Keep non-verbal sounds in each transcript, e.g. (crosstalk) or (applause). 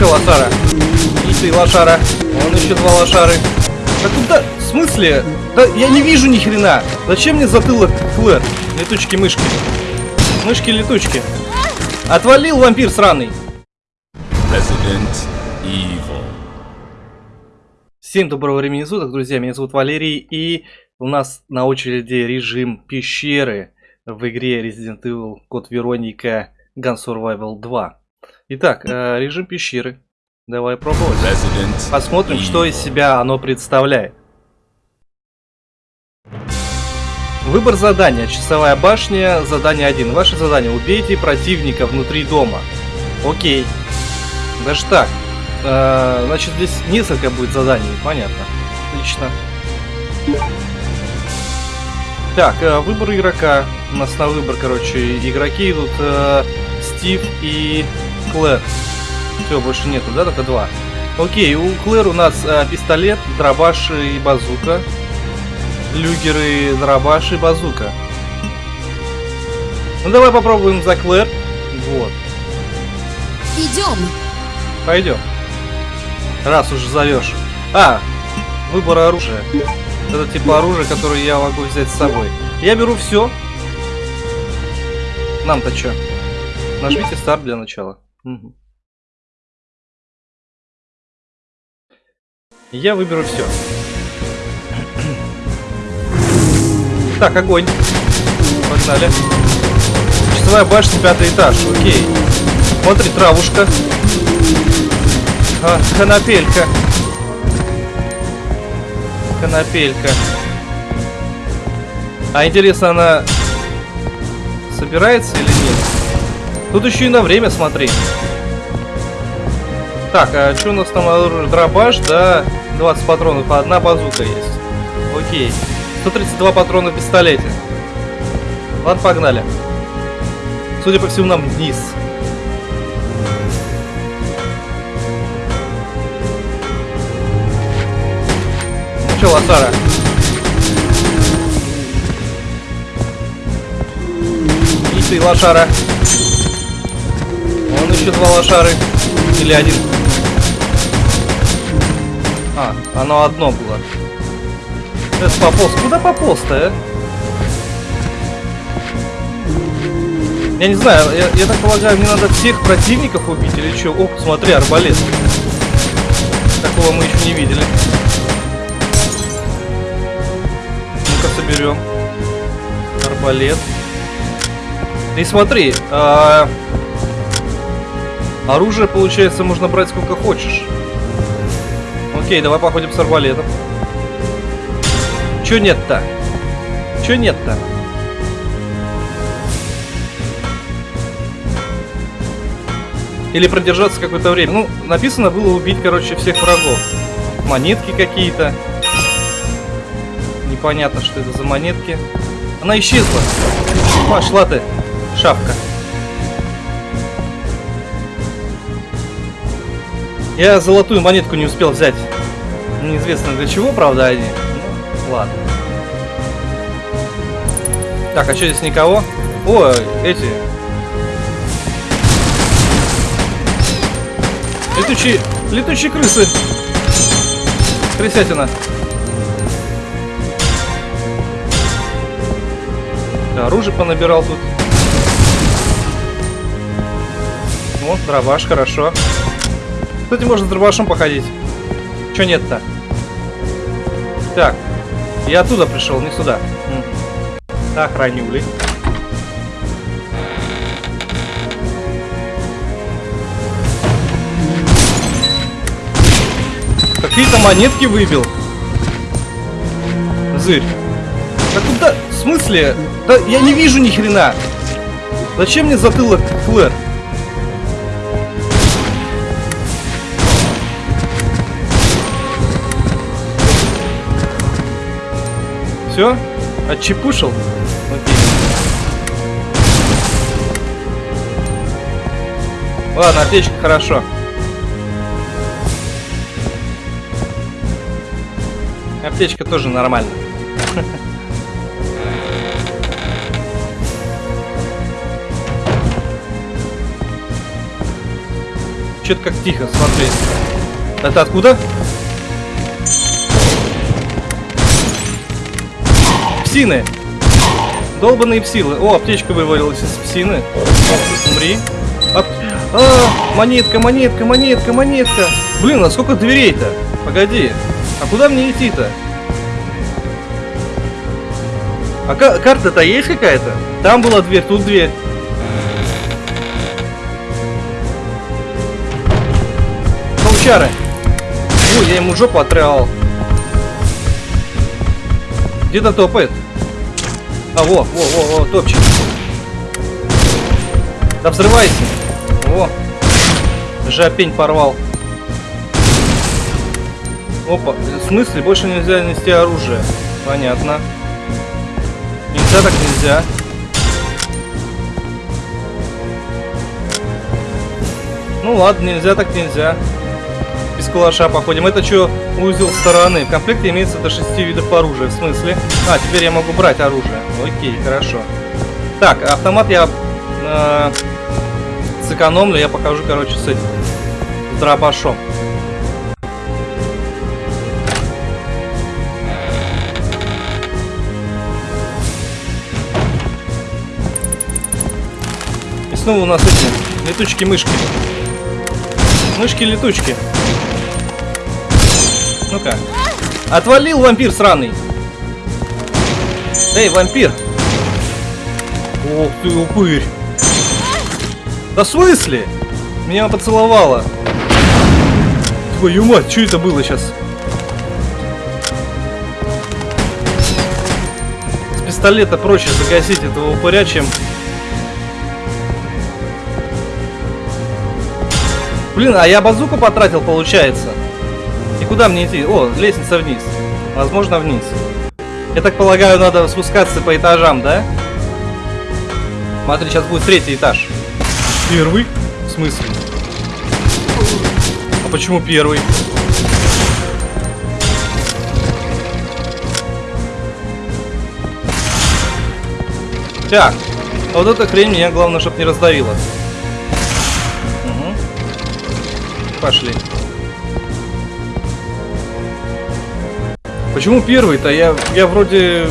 Че, лошара? И ты, лошара. Вон еще два лошары. Да куда? В смысле? Да я не вижу ни хрена. Зачем мне затылок Клэр? Летучки-мышки. Мышки-летучки. Отвалил вампир сраный. Resident Evil. Всем доброго времени суток, друзья. Меня зовут Валерий. И у нас на очереди режим пещеры в игре Resident Evil Код Вероника Gun Survival 2. Итак, э, режим пещеры. Давай пробовать. Resident Посмотрим, Evil. что из себя оно представляет. Выбор задания. Часовая башня. Задание 1. Ваше задание. Убейте противника внутри дома. Окей. Даже так. Э, значит, здесь несколько будет заданий. Понятно. Отлично. Так, э, выбор игрока. У нас на выбор, короче, игроки идут э, Стив и Клэр. Все, больше нету, да? Только два. Окей, у Клэр у нас э, пистолет, дробаш и базука. Люгеры, дробаш и базука. Ну давай попробуем за Клэр. Вот, Идем. пойдем. Раз уж зовешь. А, выбор оружия. Это типа оружие, которое я могу взять с собой. Я беру все. Нам-то что? Нажмите старт для начала. Я выберу все. (clears throat) Так, огонь. Погнали. Часовая башня, пятый этаж. Окей. Смотри, травушка. А, конопелька. Конопелька. А интересно, она собирается или нет? Тут еще и на время смотри. Так, а что у нас там оружие? Дробаш, да, 20 патронов, а одна базука есть. Окей. 132 патрона в пистолете. Ладно, погнали. Судя по всему, нам вниз. Ну что, лошара? И ты, лошара. Вон еще два лошары. Или один. А, оно одно было. Это пополз. Куда пополз-то, а? Я не знаю, я, я так полагаю, мне надо всех противников убить или что? О, смотри, арбалет. Такого мы еще не видели. Ну-ка соберем. Арбалет. И смотри, а, оружие, получается, можно брать сколько хочешь. Окей, давай походим с арбалетом. Чё нет-то? Чё нет-то? Или продержаться какое-то время. Ну, написано было убить, короче, всех врагов. Монетки какие-то. Непонятно, что это за монетки. Она исчезла. Пошла ты, шапка. Я золотую монетку не успел взять. Неизвестно для чего, правда, они. Ну, ладно. Так, а что здесь никого? О, эти. Летучие, летучие крысы. Крысятина. Да, оружие понабирал тут. Вот, дробаш, хорошо. Кстати, можно с дробашом походить. Чё нет-то? Так, я оттуда пришел, не сюда. Так, ранюли. Какие-то монетки выбил. Зырь. Да куда? В смысле? Да я не вижу ни хрена. Зачем мне затылок Клэр? Все? Отчепушил? Ладно, аптечка хорошо. Аптечка тоже нормально. Что-то как тихо, смотри. Это откуда? Псины! Долбаные псилы. О, аптечка вывалилась из псины. Умри. Ап- А, монетка, монетка, монетка, монетка. Блин, а сколько дверей-то? Погоди. А куда мне идти-то? А ка- карта-то есть какая-то? Там была дверь, тут дверь. Паучары. Ой, я ему жопу отрывал. Где-то топает. А, во, во, во, во, топчик. Да взрывайся. О, жопень порвал. Опа, в смысле, больше нельзя нести оружие. Понятно. Нельзя так нельзя. Ну ладно, нельзя так нельзя. Без калаша походим. Это что, узел стороны. В комплекте имеется до 6 видов оружия. В смысле? А, теперь я могу брать оружие. Окей, хорошо. Так, автомат я э, сэкономлю. Я покажу, короче, с этим. С дробашом. И снова у нас эти летучки-мышки. Мышки-летучки. Ну-ка. Отвалил вампир сраный. Эй, вампир. Ох ты, упырь. Да в смысле? Меня поцеловала. Твою мать, что это было сейчас? С пистолета проще загасить этого упыря, чем... Блин, а я базуку потратил, получается. Куда мне идти? О, лестница вниз. Возможно, вниз. Я так полагаю, надо спускаться по этажам, да? Смотри, сейчас будет третий этаж. Первый? В смысле? А почему первый? Так, а вот эта хрень меня главное, чтобы не раздавила. Угу. Пошли. Почему первый-то? Я, я вроде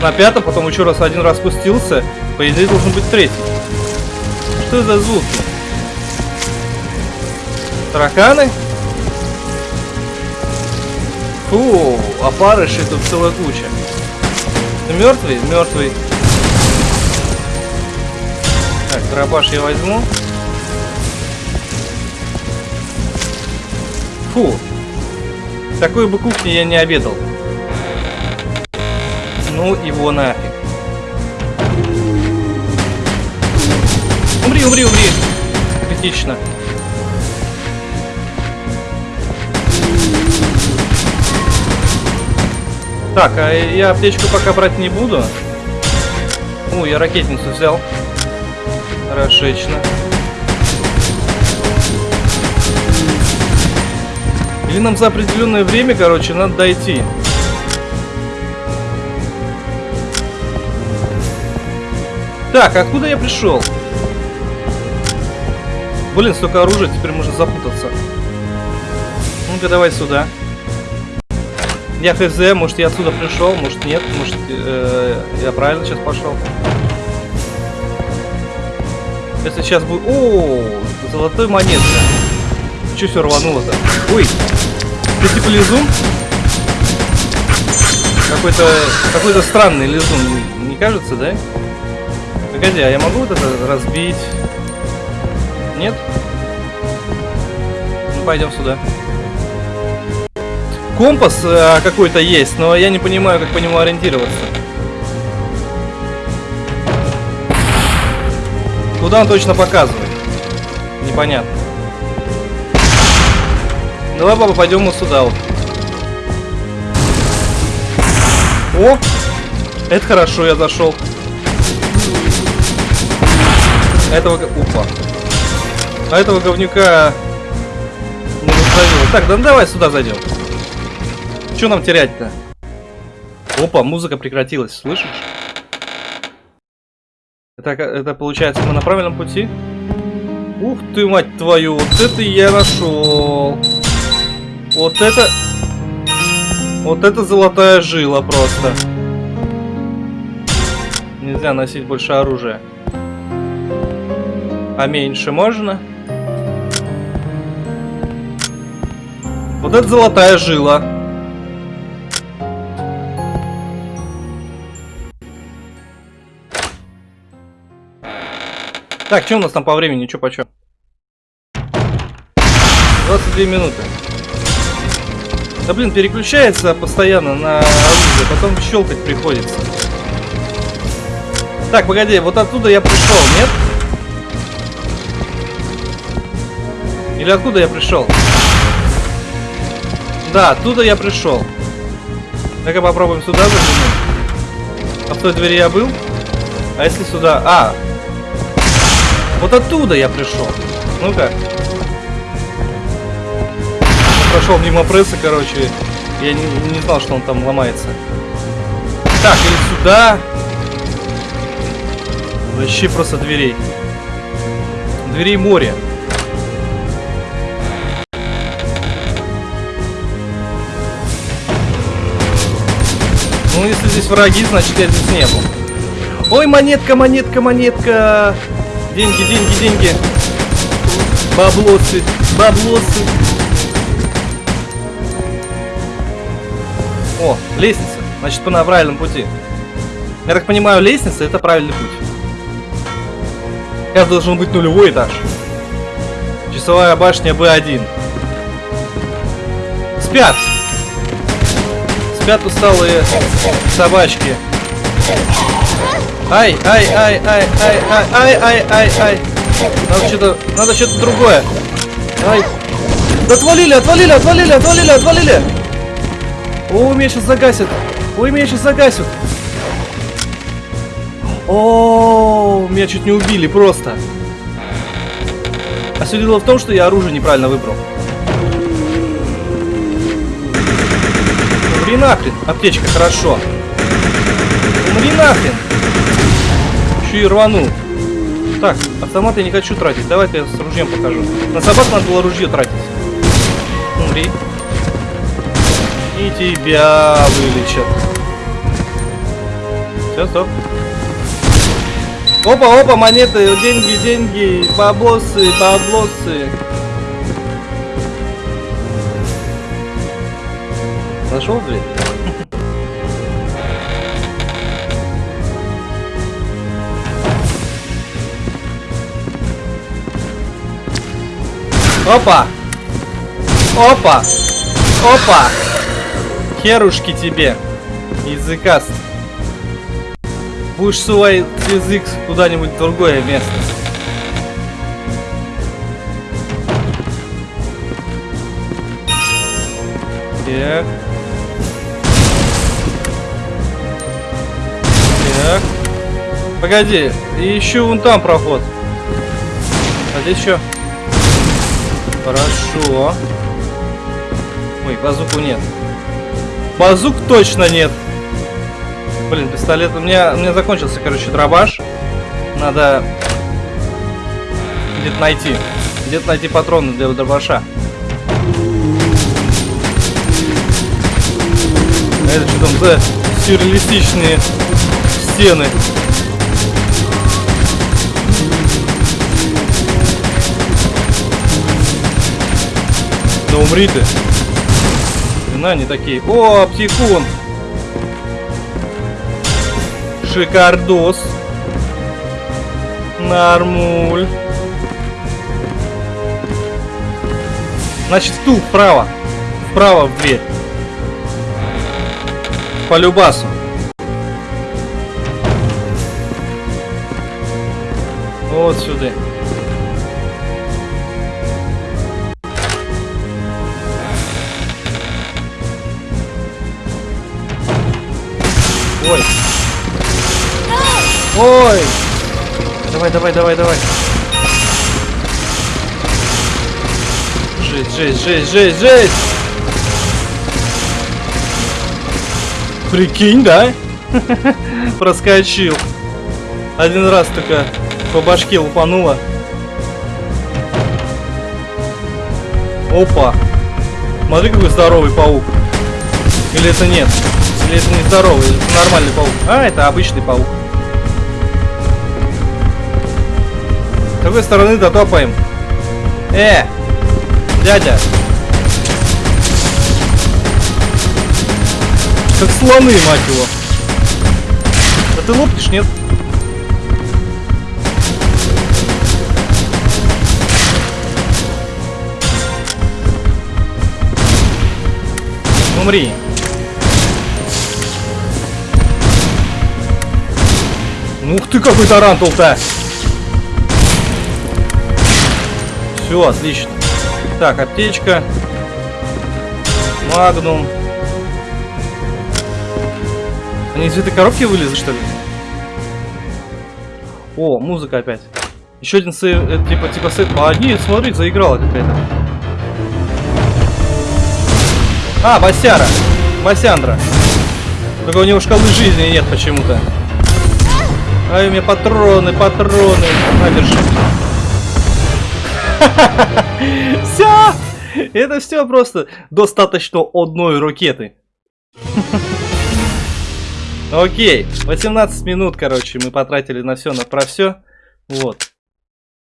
на пятом, потом еще раз один раз спустился. По идее должен быть третий. Что за звуки? Тараканы? Фу, опарышей тут целая куча. Мертвый? Мертвый. Так, дробаш я возьму. Фу. Такой бы кухни я не обедал. Ну его нафиг. Умри, умри, умри. Критично. Так, а я аптечку пока брать не буду. О, я ракетницу взял. Хорошечно. Или нам за определенное время, короче, надо дойти. Так, откуда я пришел? Блин, столько оружия, теперь можно запутаться. Ну-ка, давай сюда. Я хз, может я отсюда пришел, может нет, может э, я правильно сейчас пошел. Если сейчас будет... О, золотой монетка. Че все рвануло-то? Ой, типа лизун? Какой-то какой-то странный лизун, не кажется, да? Погоди, а я могу вот это разбить? Нет? Ну пойдем сюда. Компас э, какой-то есть, но я не понимаю, как по нему ориентироваться. Куда он точно показывает? Непонятно. Давай, папа, пойдем вот сюда. О! Это хорошо, я зашел. Этого... Опа. А этого говнюка... Не раздавило. Так, да ну давай сюда зайдем. Что нам терять-то? Опа, музыка прекратилась, слышишь? Это, ка- это получается мы на правильном пути? Ух ты, мать твою, вот это я нашел. Вот это... Вот это золотая жила просто. Нельзя носить больше оружия. А меньше можно? Вот это золотая жила. Так, что у нас там по времени? Что почем? 22 минуты. Да блин, переключается постоянно на оружие, потом щелкать приходится. Так, погоди, вот оттуда я пришел, нет? Или откуда я пришел? Да, оттуда я пришел. Ну-ка попробуем сюда заглянуть. А в той двери я был? А если сюда? А! Вот оттуда я пришел. Ну-ка. Прошел мимо пресса, короче. Я не, не знал, что он там ломается. Так, или сюда. Вообще просто дверей. Дверей море. Ну, если здесь враги, значит я здесь не был. Ой, монетка, монетка, монетка. Деньги, деньги, деньги. Баблосы, баблосы. О, лестница. Значит, мы на правильном пути. Я так понимаю, лестница это правильный путь. Это должен быть нулевой этаж. Часовая башня Б1. Спят! Спят усталые собачки. Ай, ай, ай, ай, ай, ай, ай, ай, ай, ай. Надо что-то, надо что-то другое. Ай. Да отвалили, отвалили, отвалили, отвалили, отвалили. О, меня сейчас загасят. Ой, меня сейчас загасят. О, меня чуть не убили просто. А все дело в том, что я оружие неправильно выбрал. Умри нахрен. Аптечка, хорошо. Умри нахрен. Еще и рвану. Так, автомат я не хочу тратить. Давай-ка я с ружьем покажу. На собак надо было ружье тратить. Умри. И тебя вылечат. Все, стоп. Опа, опа, монеты, деньги, деньги, баблосы, баблосы. Нашел дверь? Опа! Опа! Опа! Херушки тебе! Языкаст. Будешь свой язык куда-нибудь другое место. Так. Так. Погоди, и еще вон там проход. А здесь что? Хорошо. Ой, базуку нет. Базук точно нет. Блин, пистолет. У меня, у меня закончился, короче, дробаш. Надо где-то найти. Где-то найти патроны для дробаша. Это что там за сюрреалистичные стены? Да умри ты. На, они такие. О, аптекун. Шикардос. Нормуль. Значит, тут вправо. Вправо в дверь. По любасу. Вот сюда. Ой! Давай, давай, давай, давай. Жесть, жесть, жесть, жесть, жесть! Прикинь, да? (laughs) Проскочил. Один раз только по башке упануло. Опа. Смотри, какой здоровый паук. Или это нет? Или это не здоровый, это нормальный паук? А, это обычный паук. С какой стороны-то топаем? Э! Дядя! Как слоны, мать его. Да ты лопнешь, нет? Умри. Ух ты, какой тарантул-то! Все, отлично. Так, аптечка. Магнум. Они из этой коробки вылезли, что ли? О, музыка опять. Еще один save, э, типа, типа save. А, нет, смотри, заиграла какая-то. А, Басяра. Басяндра. Только у него шкалы жизни нет почему-то. Ай, у меня патроны, патроны. На, держи. Все! Это все просто достаточно одной ракеты. Окей, 18 минут, короче, мы потратили на все, на про все. Вот.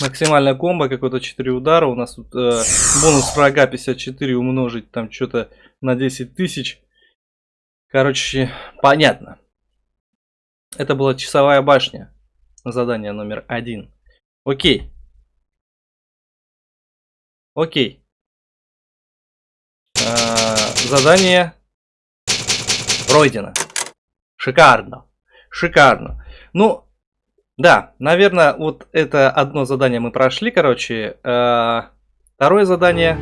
Максимальная комбо, какой-то 4 удара. У нас тут э, бонус врага 54 умножить там что-то на 10 тысяч. Короче, понятно. Это была часовая башня. Задание номер один. Окей. Окей. А, задание пройдено. Шикарно. Шикарно. Ну, да, наверное, вот это одно задание мы прошли, короче. А, второе задание...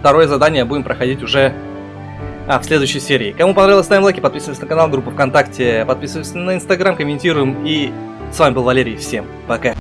Второе задание будем проходить уже а, в следующей серии. Кому понравилось, ставим лайки, подписывайтесь на канал, группу ВКонтакте, подписывайтесь на Инстаграм, комментируем. И с вами был Валерий. Всем пока.